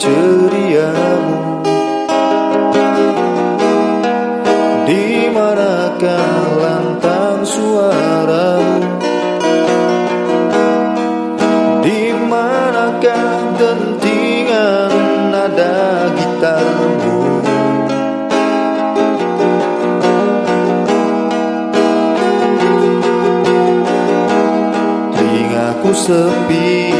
ceriamu Di manakah lantang suaramu. Di manakah dentingan nada gitarmu. Telingaku sepi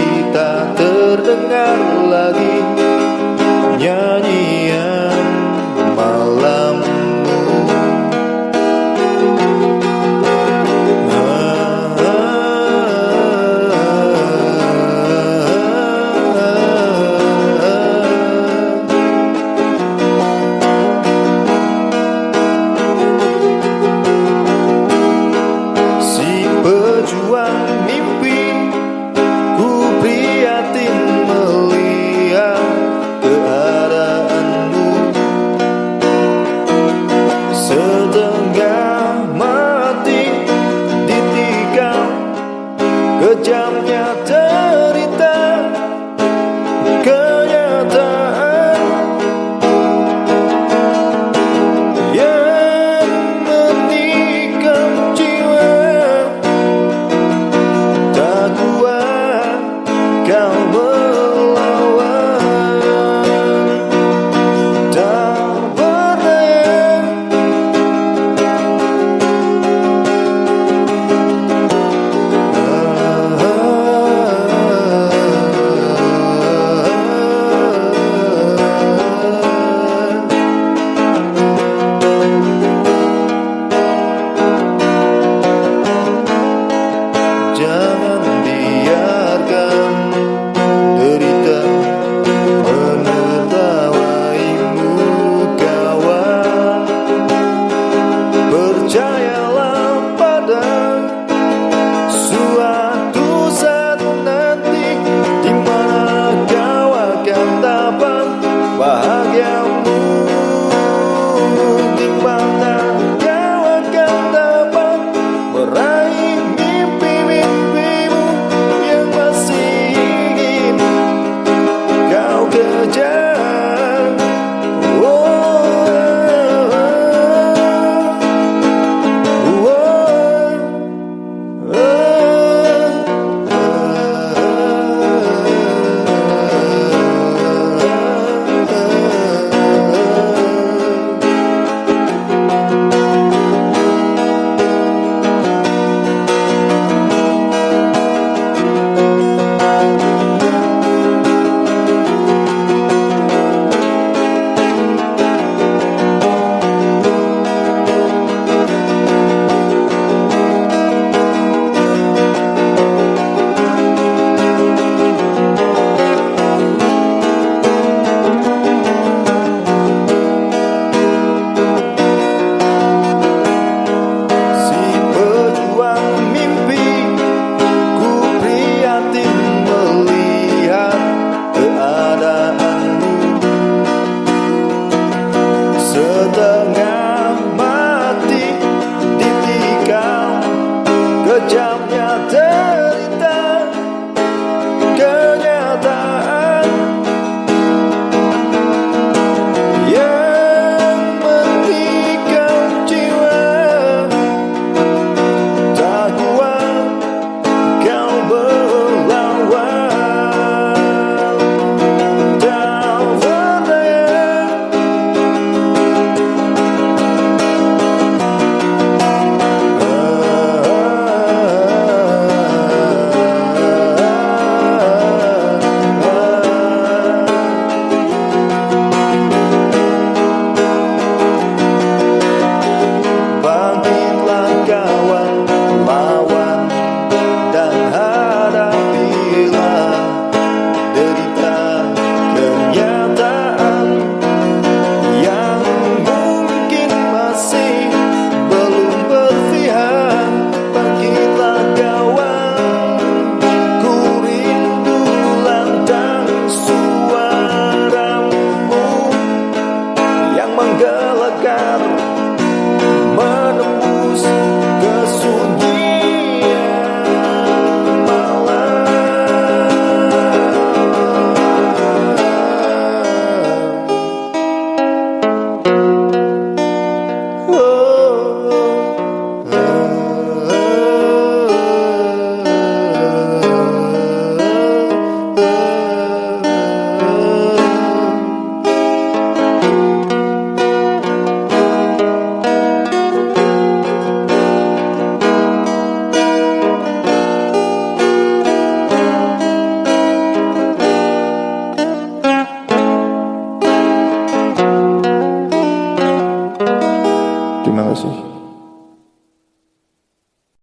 Kejamnya cerita